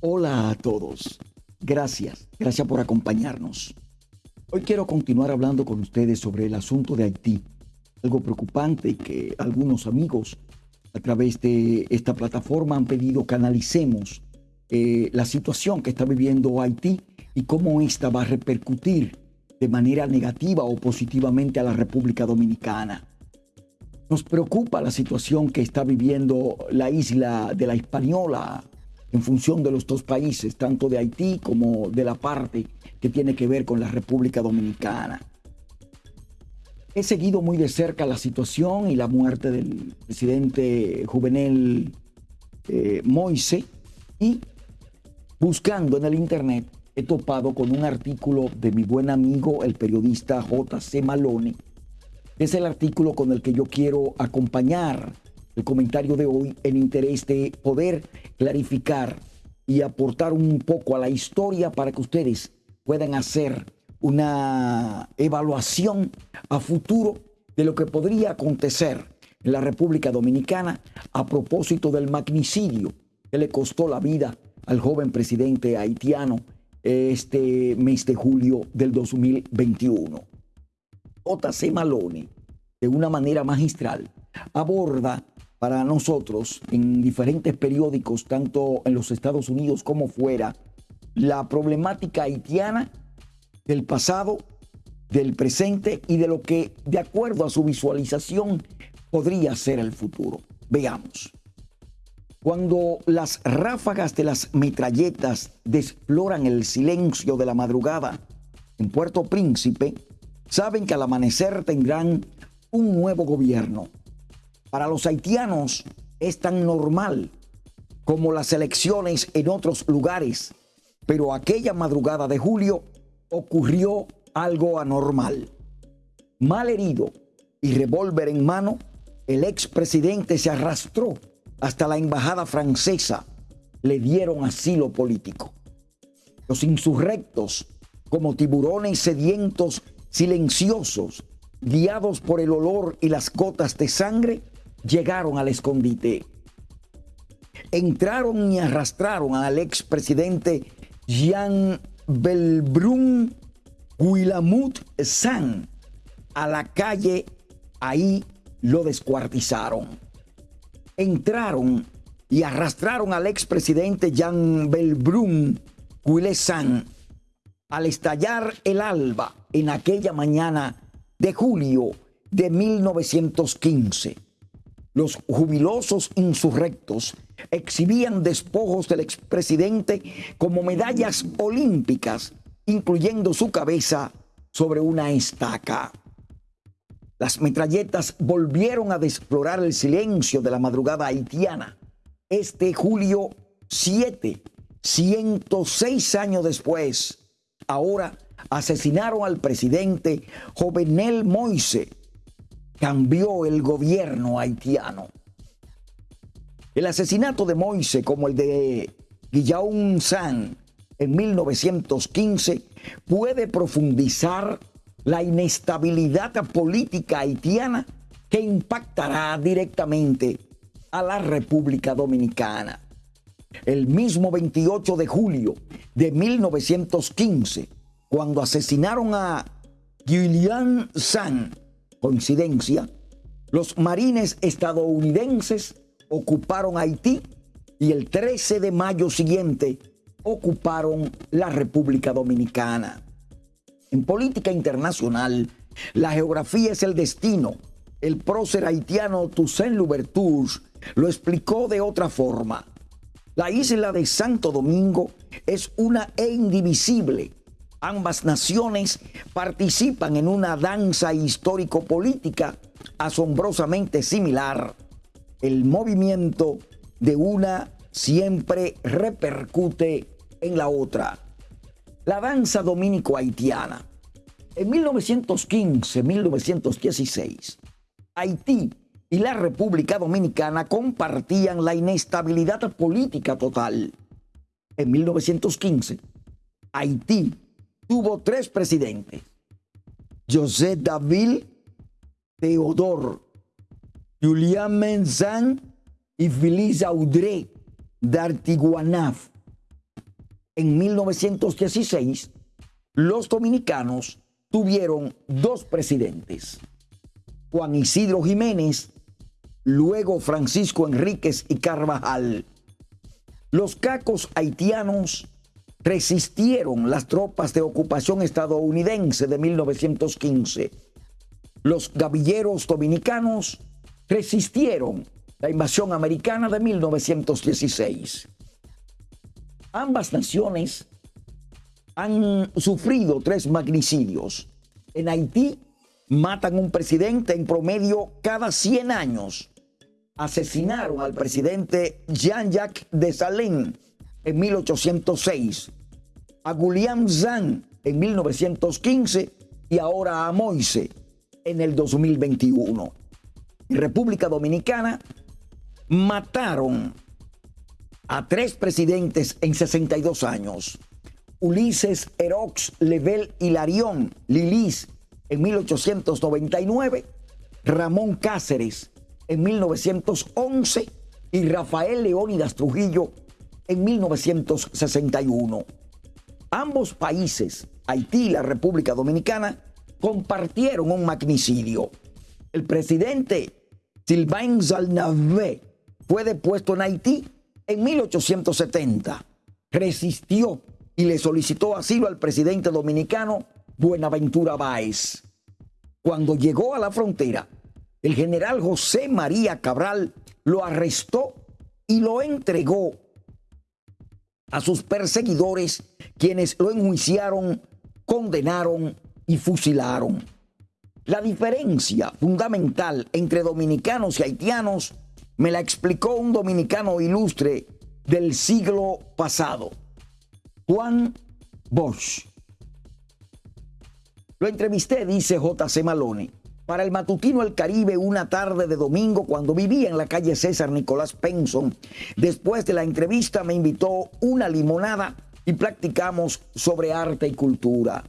Hola a todos. Gracias, gracias por acompañarnos. Hoy quiero continuar hablando con ustedes sobre el asunto de Haití, algo preocupante que algunos amigos a través de esta plataforma han pedido que analicemos eh, la situación que está viviendo Haití y cómo esta va a repercutir de manera negativa o positivamente a la República Dominicana. Nos preocupa la situación que está viviendo la isla de la Hispaniola en función de los dos países, tanto de Haití como de la parte que tiene que ver con la República Dominicana. He seguido muy de cerca la situación y la muerte del presidente juvenil eh, Moise y buscando en el internet he topado con un artículo de mi buen amigo el periodista J.C. Malone. Es el artículo con el que yo quiero acompañar el comentario de hoy en interés de poder clarificar y aportar un poco a la historia para que ustedes puedan hacer una evaluación a futuro de lo que podría acontecer en la República Dominicana a propósito del magnicidio que le costó la vida al joven presidente haitiano este mes de julio del 2021. J.C. Malone, de una manera magistral, aborda para nosotros en diferentes periódicos, tanto en los Estados Unidos como fuera, la problemática haitiana del pasado, del presente y de lo que, de acuerdo a su visualización, podría ser el futuro. Veamos. Cuando las ráfagas de las metralletas desploran el silencio de la madrugada en Puerto Príncipe, saben que al amanecer tendrán un nuevo gobierno para los haitianos es tan normal como las elecciones en otros lugares, pero aquella madrugada de julio ocurrió algo anormal. Mal herido y revólver en mano, el expresidente se arrastró hasta la embajada francesa. Le dieron asilo político. Los insurrectos, como tiburones sedientos, silenciosos, guiados por el olor y las gotas de sangre, llegaron al escondite. Entraron y arrastraron al expresidente Jean Belbrun Guilamut San a la calle. Ahí lo descuartizaron. Entraron y arrastraron al expresidente Jean Belbrun San al estallar el alba en aquella mañana de julio de 1915 los jubilosos insurrectos exhibían despojos del expresidente como medallas olímpicas, incluyendo su cabeza sobre una estaca. Las metralletas volvieron a desflorar el silencio de la madrugada haitiana. Este julio 7, 106 años después, ahora asesinaron al presidente Jovenel Moise, cambió el gobierno haitiano. El asesinato de Moise, como el de Guillaume San en 1915, puede profundizar la inestabilidad política haitiana que impactará directamente a la República Dominicana. El mismo 28 de julio de 1915, cuando asesinaron a Guillaume San, coincidencia, los marines estadounidenses ocuparon Haití y el 13 de mayo siguiente ocuparon la República Dominicana. En política internacional, la geografía es el destino. El prócer haitiano Toussaint Louverture lo explicó de otra forma. La isla de Santo Domingo es una e indivisible Ambas naciones participan en una danza histórico-política asombrosamente similar. El movimiento de una siempre repercute en la otra. La danza dominico-haitiana. En 1915-1916, Haití y la República Dominicana compartían la inestabilidad política total. En 1915, Haití tuvo tres presidentes. José David, Teodor, Julián Menzán y Félix Audrey d'Artiguanaf. en 1916, los dominicanos tuvieron dos presidentes, Juan Isidro Jiménez, luego Francisco Enríquez y Carvajal. Los cacos haitianos resistieron las tropas de ocupación estadounidense de 1915. Los gavilleros dominicanos resistieron la invasión americana de 1916. Ambas naciones han sufrido tres magnicidios. En Haití matan un presidente en promedio cada 100 años. Asesinaron al presidente Jean-Jacques Dessalines en 1806, a Guillaume Zan en 1915 y ahora a Moise en el 2021. En República Dominicana mataron a tres presidentes en 62 años. Ulises Erox Level Hilarión Lilis en 1899, Ramón Cáceres en 1911 y Rafael Leónidas Trujillo en 1961. Ambos países, Haití y la República Dominicana, compartieron un magnicidio. El presidente Sylvain Zalnavé fue depuesto en Haití en 1870. Resistió y le solicitó asilo al presidente dominicano Buenaventura Báez. Cuando llegó a la frontera, el general José María Cabral lo arrestó y lo entregó a sus perseguidores, quienes lo enjuiciaron, condenaron y fusilaron. La diferencia fundamental entre dominicanos y haitianos me la explicó un dominicano ilustre del siglo pasado, Juan Bosch. Lo entrevisté, dice J.C. Malone, para el matutino El Caribe una tarde de domingo cuando vivía en la calle César Nicolás Penson. Después de la entrevista me invitó una limonada y practicamos sobre arte y cultura.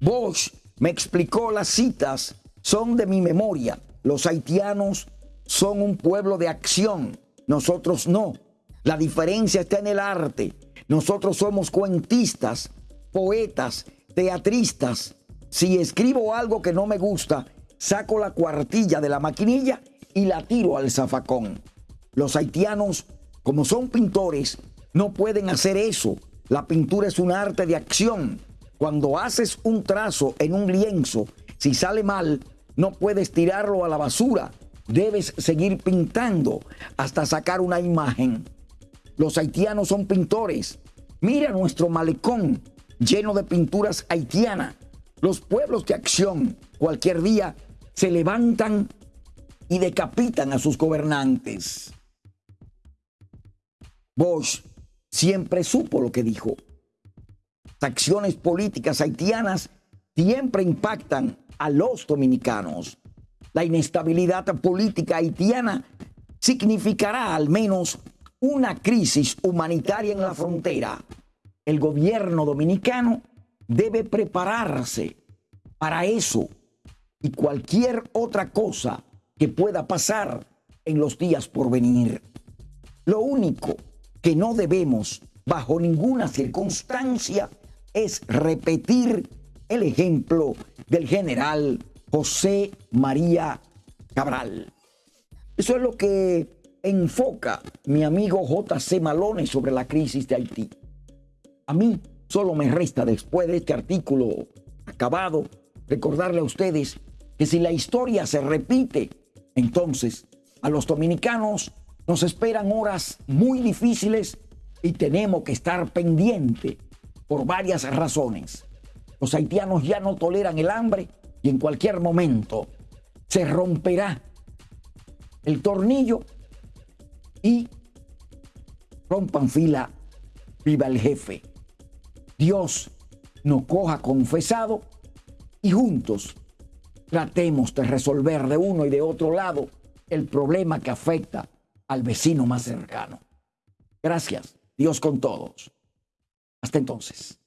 Bosch me explicó las citas, son de mi memoria. Los haitianos son un pueblo de acción, nosotros no. La diferencia está en el arte. Nosotros somos cuentistas, poetas, teatristas. Si escribo algo que no me gusta, saco la cuartilla de la maquinilla y la tiro al zafacón. Los haitianos, como son pintores, no pueden hacer eso. La pintura es un arte de acción. Cuando haces un trazo en un lienzo, si sale mal, no puedes tirarlo a la basura. Debes seguir pintando hasta sacar una imagen. Los haitianos son pintores. Mira nuestro malecón lleno de pinturas haitianas. Los pueblos de acción cualquier día se levantan y decapitan a sus gobernantes. Bosch siempre supo lo que dijo. Las acciones políticas haitianas siempre impactan a los dominicanos. La inestabilidad política haitiana significará al menos una crisis humanitaria en la frontera el gobierno dominicano debe prepararse para eso y cualquier otra cosa que pueda pasar en los días por venir. Lo único que no debemos bajo ninguna circunstancia es repetir el ejemplo del general José María Cabral. Eso es lo que enfoca mi amigo J.C. Malone sobre la crisis de Haití. A mí solo me resta después de este artículo acabado recordarle a ustedes que si la historia se repite, entonces a los dominicanos nos esperan horas muy difíciles y tenemos que estar pendiente por varias razones. Los haitianos ya no toleran el hambre y en cualquier momento se romperá el tornillo y rompan fila, viva el jefe. Dios nos coja confesado y juntos tratemos de resolver de uno y de otro lado el problema que afecta al vecino más cercano. Gracias, Dios con todos. Hasta entonces.